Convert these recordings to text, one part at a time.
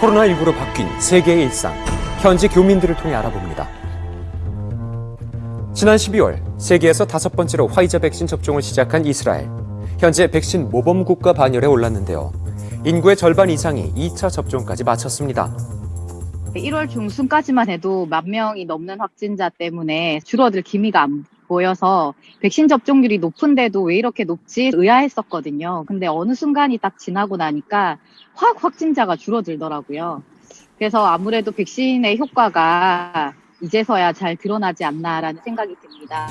코로나19로 바뀐 세계의 일상, 현지 교민들을 통해 알아봅니다. 지난 12월 세계에서 다섯 번째로 화이자 백신 접종을 시작한 이스라엘. 현재 백신 모범 국가 반열에 올랐는데요. 인구의 절반 이상이 2차 접종까지 마쳤습니다. 1월 중순까지만 해도 만 명이 넘는 확진자 때문에 줄어들 기미가 안 보여서 백신 접종률이 높은데도 왜 이렇게 높지 의아했었거든요. 근데 어느 순간이 딱 지나고 나니까 확 확진자가 줄어들더라고요. 그래서 아무래도 백신의 효과가 이제서야 잘 드러나지 않나라는 생각이 듭니다.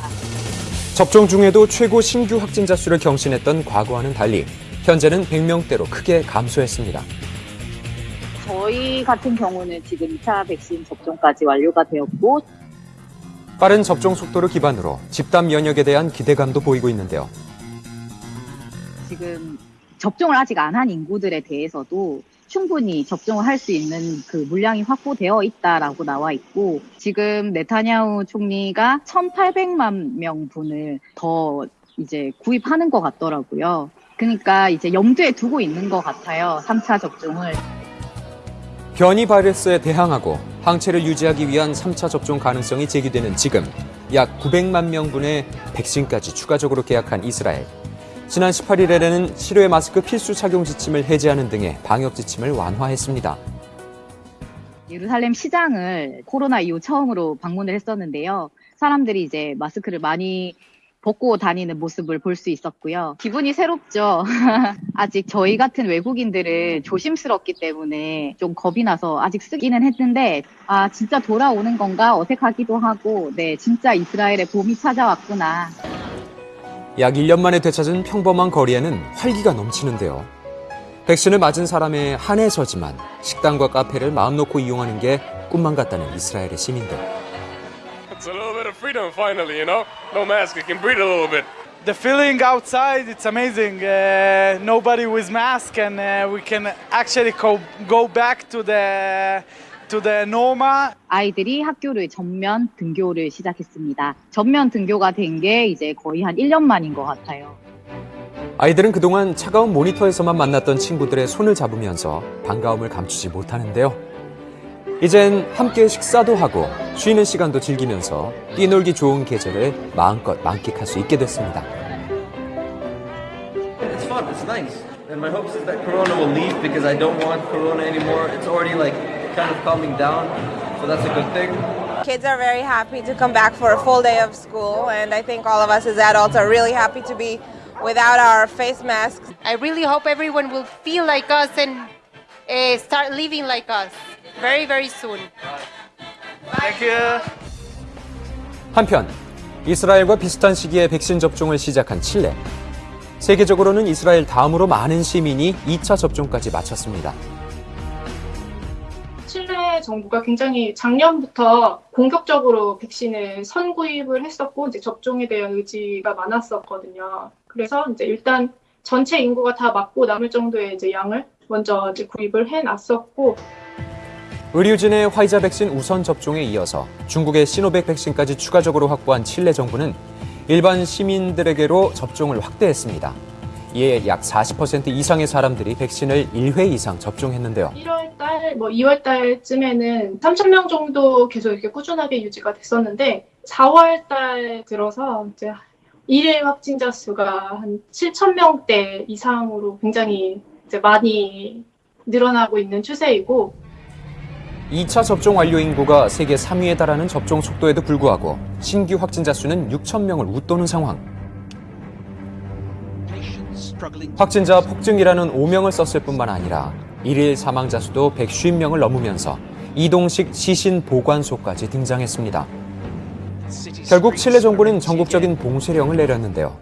접종 중에도 최고 신규 확진자 수를 경신했던 과거와는 달리 현재는 100명대로 크게 감소했습니다. 저희 같은 경우는 지금 2차 백신 접종까지 완료가 되었고 빠른 접종 속도를 기반으로 집단 면역에 대한 기대감도 보이고 있는데요. 지금 접종을 아직 안 한 인구들에 대해서도 충분히 접종을 할 수 있는 그 물량이 확보되어 있다라고 나와 있고 지금 네타냐후 총리가 1,800만 명분을 더 이제 구입하는 것 같더라고요. 그러니까 이제 염두에 두고 있는 것 같아요. 3차 접종을. 변이 바이러스에 대항하고 항체를 유지하기 위한 3차 접종 가능성이 제기되는 지금 약 900만 명분의 백신까지 추가적으로 계약한 이스라엘. 지난 18일에는 실외 마스크 필수 착용 지침을 해제하는 등의 방역 지침을 완화했습니다. 예루살렘 시장을 코로나 이후 처음으로 방문을 했었는데요. 사람들이 이제 마스크를 많이 벗고 다니는 모습을 볼 수 있었고요. 기분이 새롭죠. 아직 저희 같은 외국인들은 조심스럽기 때문에 좀 겁이 나서 아직 쓰기는 했는데, 아, 진짜 돌아오는 건가 어색하기도 하고, 네, 진짜 이스라엘의 봄이 찾아왔구나. 약 1년 만에 되찾은 평범한 거리에는 활기가 넘치는데요. 백신을 맞은 사람의 한해서지만 식당과 카페를 마음 놓고 이용하는 게 꿈만 같다는 이스라엘의 시민들. Freedom finally, you know? No mask, you can breathe a little bit. The feeling outside, it's amazing. Uh, nobody with mask, and uh, we can actually go, go back to the to the normal. 아이들이 학교를 전면 등교를 시작했습니다. 전면 등교가 된 게 이제 거의 한 1년 만인 것 같아요. 아이들은 그동안 차가운 모니터에서만 만났던 친구들의 손을 잡으면서 반가움을 감추지 못하는데요. 이젠 함께 식사도 하고 쉬는 시간도 즐기면서 뛰놀기 좋은 계절을 마음껏 만끽할 수 있게 됐습니다. It's fun. It's nice. And my hopes is that Corona will leave because I don't want Corona anymore. It's already like kind of calming down, so that's a good thing. Kids are very happy to come back for a full day of school, and I think all of us as adults are really happy to be without our face masks. I really hope everyone will feel like us and uh, start living like us very, very soon. Thank you. 한편 이스라엘과 비슷한 시기에 백신 접종을 시작한 칠레. 세계적으로는 이스라엘 다음으로 많은 시민이 2차 접종까지 마쳤습니다. 칠레 정부가 굉장히 작년부터 공격적으로 백신을 선구입을 했었고 이제 접종에 대한 의지가 많았었거든요. 그래서 이제 일단 전체 인구가 다 맞고 남을 정도의 이제 양을 먼저 이제 구입을 해놨었고 의료진의 화이자 백신 우선 접종에 이어서 중국의 시노백 백신까지 추가적으로 확보한 칠레 정부는 일반 시민들에게로 접종을 확대했습니다. 이에 약 40% 이상의 사람들이 백신을 1회 이상 접종했는데요. 1월 달, 뭐 2월 달쯤에는 3천 명 정도 계속 이렇게 꾸준하게 유지가 됐었는데 4월 달 들어서 이제 일일 확진자 수가 한 7천 명대 이상으로 굉장히 이제 많이 늘어나고 있는 추세이고 2차 접종 완료 인구가 세계 3위에 달하는 접종 속도에도 불구하고 신규 확진자 수는 6천 명을 웃도는 상황. 확진자 폭증이라는 오명을 썼을 뿐만 아니라 일일 사망자 수도 150명을 넘으면서 이동식 시신 보관소까지 등장했습니다. 결국 칠레 정부는 전국적인 봉쇄령을 내렸는데요.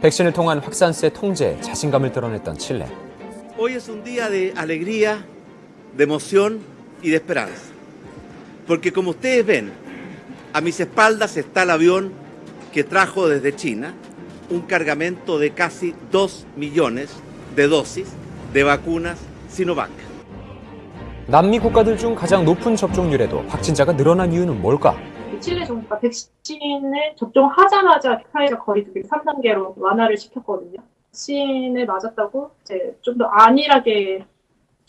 백신을 통한 확산세 통제에 자신감을 드러냈던 칠레. De emoción y de esperanza. Porque como ustedes ven, a mis espaldas está el avión que trajo desde China un cargamento de casi 2 millones de dosis de vacunas Sinovac. 남미 국가들 중 가장 높은 접종률에도 확진자가 늘어난 이유는 뭘까? 칠레 정부가 백신을 접종하자마자 화이자 거리두기 3단계로 완화를 시켰거든요. 백신을 맞았다고 이제 좀 더 안일하게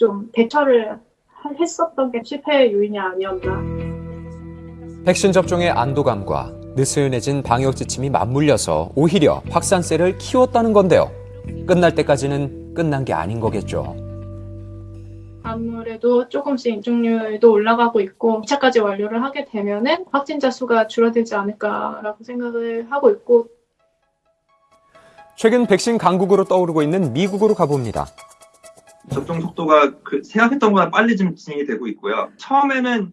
좀 대처를 하- 했었던 게 실패의 요인이 아니었나. 백신 접종의 안도감과 느슨해진 방역 지침이 맞물려서 오히려 확산세를 키웠다는 건데요. 끝날 때까지는 끝난 게 아닌 거겠죠. 아무래도 조금씩 인증률도 올라가고 있고 2차까지 완료를 하게 되면 은 확진자 수가 줄어들지 않을까라고 생각을 하고 있고 최근 백신 강국으로 떠오르고 있는 미국으로 가봅니다. 접종 속도가 그 생각했던 것보다 빨리 좀 진행이 되고 있고요. 처음에는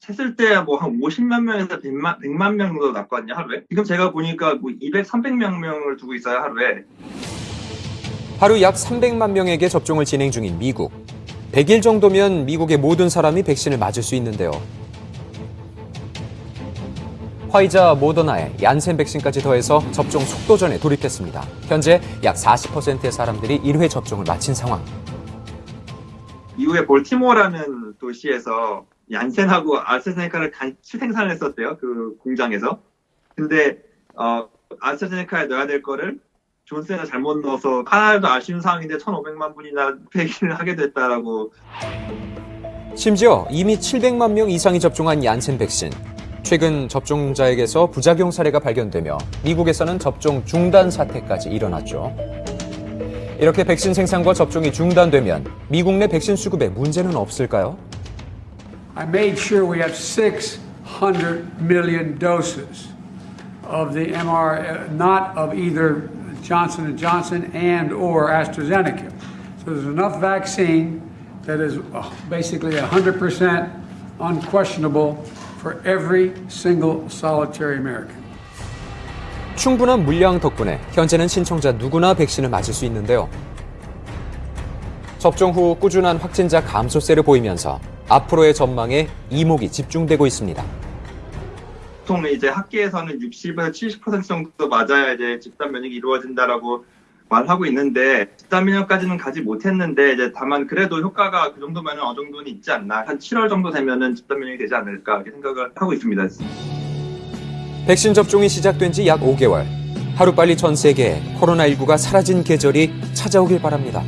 셌을 때 뭐 한 50만 명에서 100만, 100만 명 정도 났거든요, 하루에. 지금 제가 보니까 뭐 200, 300명 명을 두고 있어요, 하루에. 하루 약 300만 명에게 접종을 진행 중인 미국. 100일 정도면 미국의 모든 사람이 백신을 맞을 수 있는데요. 화이자 모더나의 얀센 백신까지 더해서 접종 속도전에 돌입했습니다. 현재 약 40%의 사람들이 1회 접종을 마친 상황. 미국의 볼티모어라는 도시에서 얀센하고 아스트라제네카를 같이 생산을 했었대요, 그 공장에서. 근데 어, 아스트라제네카에 넣어야 될 거를 존슨에서 잘못 넣어서 하나도 아쉬운 상황인데 1,500만 분이나 폐기를 하게 됐다라고 심지어 이미 700만 명 이상이 접종한 얀센 백신. 최근 접종자에게서 부작용 사례가 발견되며 미국에서는 접종 중단 사태까지 일어났죠. 이렇게 백신 생산과 접종이 중단되면 미국 내 백신 수급에 문제는 없을까요? I made sure we have 600 million doses of the MR, uh, not of either Johnson & Johnson and or AstraZeneca. So there's enough vaccine that is uh, basically 100% unquestionable for every single solitary American. 충분한 물량 덕분에 현재는 신청자 누구나 백신을 맞을 수 있는데요. 접종 후 꾸준한 확진자 감소세를 보이면서 앞으로의 전망에 이목이 집중되고 있습니다. 보통 이제 학계에서는 60에서 70% 정도 맞아야 이제 집단 면역이 이루어진다라고 말하고 있는데 집단 면역까지는 가지 못했는데 이제 다만 그래도 효과가 그 정도면 어느 정도는 있지 않나 한 7월 정도 되면은 집단 면역이 되지 않을까 이렇게 생각을 하고 있습니다. 백신 접종이 시작된 지 약 5개월. 하루빨리 전 세계에 코로나19가 사라진 계절이 찾아오길 바랍니다.